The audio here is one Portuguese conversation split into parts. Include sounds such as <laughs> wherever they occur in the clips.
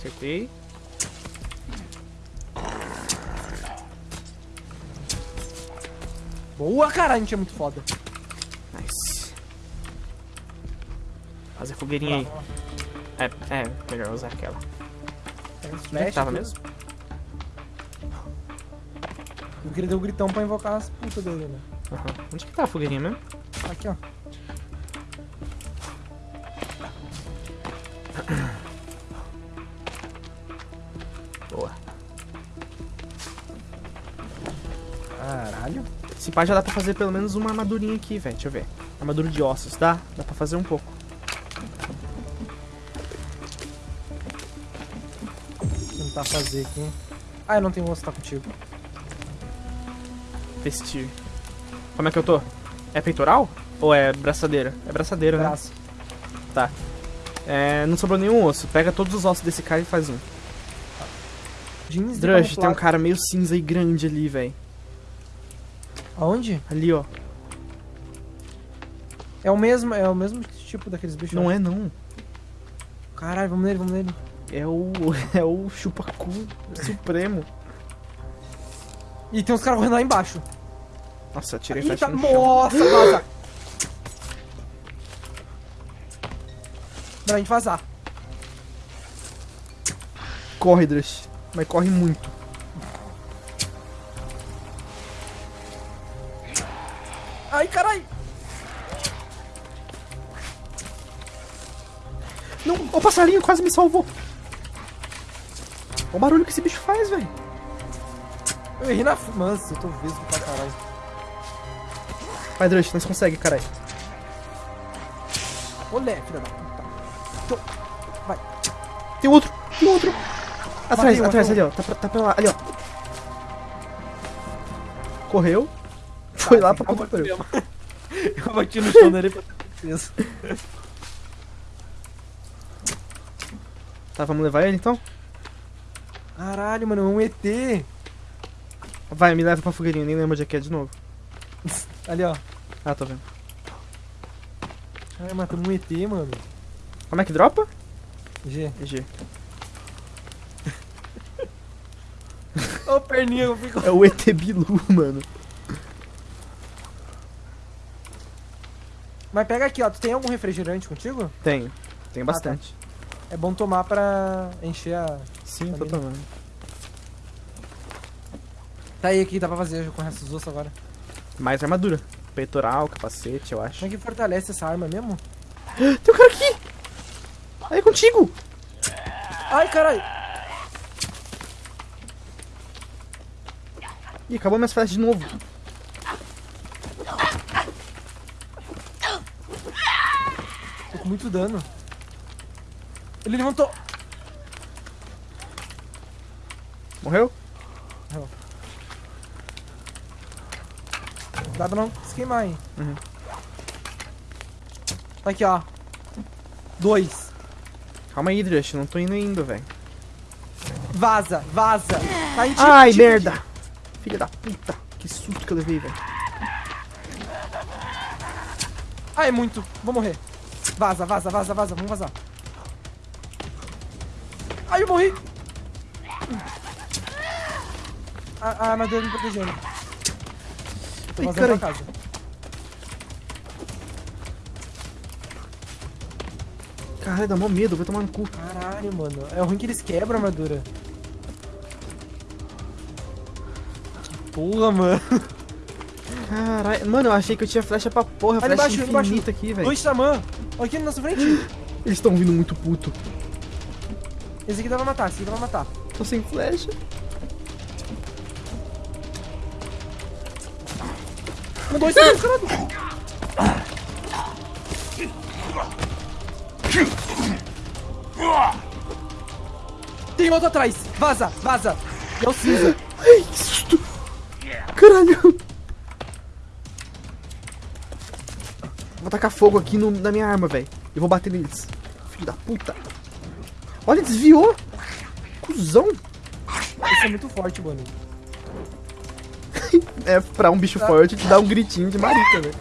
Acertei. Boa, cara, a gente é muito foda. Nice. Fazer fogueirinha aí. É, é, melhor usar aquela. Uns Onde é tava mesmo? Eu queria dar um gritão pra invocar as putas dele, né? Aham. Onde que tá a fogueirinha mesmo? Aqui, ó. Esse pá já dá pra fazer pelo menos uma armadurinha aqui, velho. Deixa eu ver. Armadura de ossos, dá? Dá pra fazer um pouco. Tentar fazer aqui. Ah, eu não tenho osso, tá contigo. Vestir. Como é que eu tô? É peitoral? Ou é braçadeira? É braçadeira, né? Braço. Tá. É, não sobrou nenhum osso. Pega todos os ossos desse cara e faz um. Jeans Drush, tem um cara meio cinza e grande ali, velho. Aonde? Ali, ó. É o mesmo, é o mesmo tipo daqueles bichos. Não é, não. Caralho, vamos nele, vamos nele. É o. <laughs> É o chupacu supremo. E tem uns caras correndo lá embaixo. Nossa, tirei flecha no chão. nossa, vaza. Pra gente vazar. Corre, Drush. Mas corre muito. Ai, caralho. Não, o passarinho quase me salvou. Olha o barulho que esse bicho faz, velho. Eu errei na fumança, eu tô vesgo pra caralho. Vai, Drush, nós consegue, caralho. Olé, filha da puta. Tô- Vai. Tem outro, tem outro. Atrás, um, atrás, ali, ó. Tá pra, tá pra lá, ali, ó. Correu. Foi lá pra puta que. <laughs> Eu bati no chão dele pra ter certeza. Tá, vamos levar ele então? Caralho, mano, é um ET. Vai, me leva pra fogueirinha, nem lembro onde é que é de novo. <laughs> Ali, ó. Ah, tô vendo. Ai, matamos um ET, mano. Como é que dropa? G. G. Ô, perninha, eu fico... <laughs> É o ET Bilu, mano. Mas pega aqui, ó. Tu tem algum refrigerante contigo? Tenho. Tenho bastante. É bom tomar pra encher a... Sim, tô Também. tomando. Tá aí aqui, dá pra fazer com o resto dos ossos agora. Mais armadura. Peitoral, capacete, eu acho. Como é que fortalece essa arma mesmo? <gasps> Tem um cara aqui! Aí é contigo! Ai, caralho. Ih, acabou minhas flechas de novo. Tô com muito dano. Ele levantou. Morreu? Dá pra não se queimar, hein? Uhum. Aqui, ó. Dois. Calma aí, Drush, não tô indo ainda, velho. Vaza, vaza. Tá ti, Ai, merda! Filha da puta. Que susto que eu levei, velho. Ai, é muito. Vou morrer. Vaza, vaza, vaza, vaza. Vamos vazar. Ai, eu morri. A, a armadura me protegendo. Tô Ai, vazando pra casa. Caralho, dá mó medo, vai tomar no cu. Caralho, mano. É ruim que eles quebram a armadura. Que porra, mano. <laughs> Caralho, mano, eu achei que eu tinha flecha pra porra, Ali flecha embaixo, ali embaixo. infinita aqui, velho. Dois xamã. Olha aqui na nossa frente. <laughs> Eles estão vindo muito puto. Esse aqui dá pra matar, esse aqui dá pra matar. Tô sem flecha. Um, dois, três, caralho. Tem outro atrás. Vaza, vaza. É o cinza. Ai, que susto. Caralho. Vou tacar fogo aqui no- na minha arma, velho. Eu vou bater neles. Filho da puta. Olha, desviou. Cusão. Esse é muito forte, mano. <laughs> É, pra um bicho forte, te dá um gritinho de marica, velho.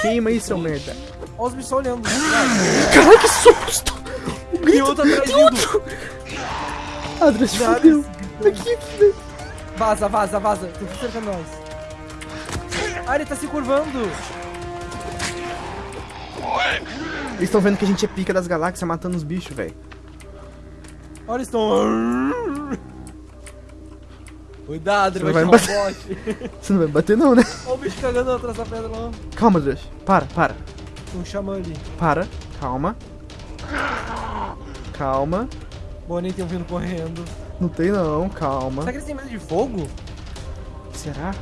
Queima aí, seu merda. Olha os bichos olhando. Caralho, que susto. E outro atrás se Nada, fodeu. Aqui, aqui, velho. Vaza, vaza, vaza. Tô cercando nós. Ah, ele tá se curvando. Eles estão vendo que a gente é pica das galáxias matando os bichos, velho. Olha, eles estão... Cuidado, ele Você vai, vai chamar o bot. Você não vai me bater não, né? Olha o bicho cagando atrás da pedra lá. Calma, Adriano. Para, para. Um xamã ali. Para. Calma. Calma. Bonnie tem um vindo correndo. Não tem não, calma. Será que eles têm medo de fogo? Será?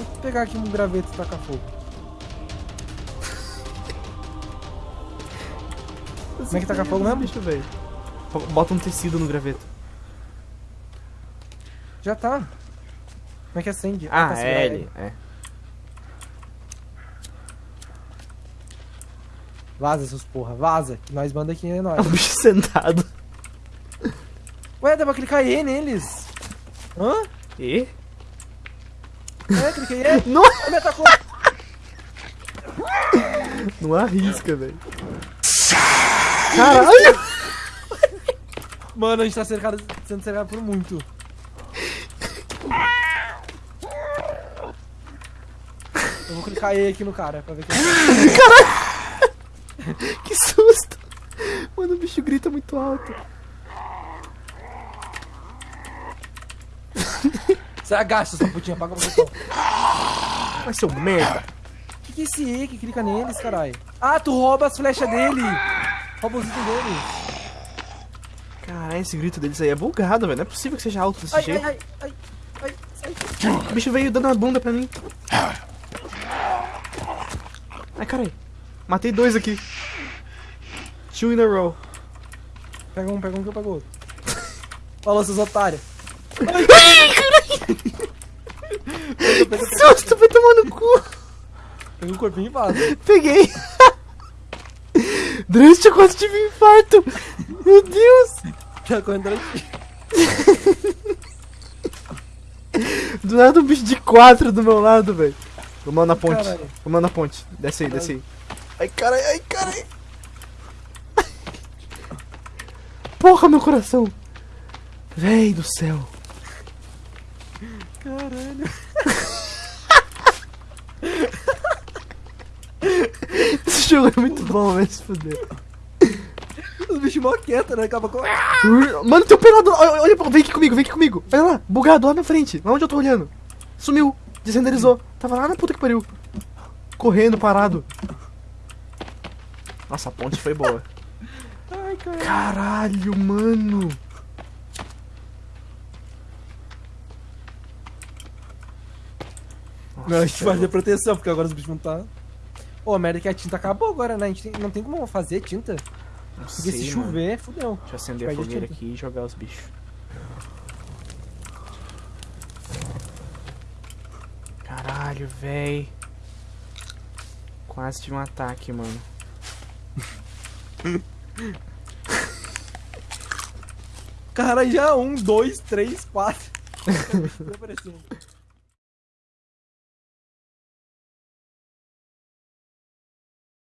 Eu pegar aqui um graveto e tacar fogo. Como é que taca fogo mesmo? Bicho, velho. Bota um tecido no graveto. Já tá. Como é que acende? Ah, tá, é ele. É. Vaza, seus porra, vaza. Que nós manda aqui é É nós. um bicho sentado. Ué, dá pra clicar E neles. Hã? E? É, cliquei E. <laughs> Não, Ele me atacou. não arrisca, velho. Caralho! Mano, a gente tá cercado, sendo cercado por muito. Eu vou clicar E aqui no cara pra ver que <laughs> Que susto! Mano, o bicho grita muito alto. Você agacha, sua putinha, paga o botão. <laughs> Vai ser um merda. Que, que é esse E que clica neles, caralho? Ah, tu rouba as flechas dele. Rouba os itens dele. Caralho, esse grito deles aí é bugado, velho. Não é possível que seja alto desse Ai, jeito. ai, ai, ai, ai. O bicho veio dando a bunda pra mim. Ai, caralho. Matei dois aqui. Two in a row. Pega um, pega um que eu pego outro. Falou, seus otários. <laughs> Que susto, vai tomar no cu. Pega um corpinho e vaza. Peguei. Drust, eu quase tive um infarto. Meu Deus. Já correndo. Do nada um bicho de quatro do meu lado, velho. Vamos na ponte. Caralho. Vamos na ponte. Desce aí, desce aí. Ai, caralho, ai, caralho. Porra, meu coração. Véi do céu. Caralho. <laughs> Esse jogo é muito bom, velho. Se fuder. Os bichos mó quietos, né? Acaba com... Mano, tem um pelado. Olha, olha, vem aqui comigo, vem aqui comigo. Olha lá, bugado lá na frente. Lá onde eu tô olhando. Sumiu. Desrenderizou. Tava lá na puta que pariu. Correndo, parado. Nossa, a ponte foi boa. Ai, caralho. Caralho, mano. Não, a gente vai fazer proteção, porque agora os bichos vão tá... Ô, merda que a tinta acabou agora, né? A gente tem- não tem como fazer tinta. Não Porque sei, se mano. chover, fudeu. Deixa eu acender a Perde fogueira tinta. aqui e jogar os bichos. Caralho, véi. Quase tive um ataque, mano. <laughs> Caralho, já um, dois, três, quatro. <laughs> Aparecendo.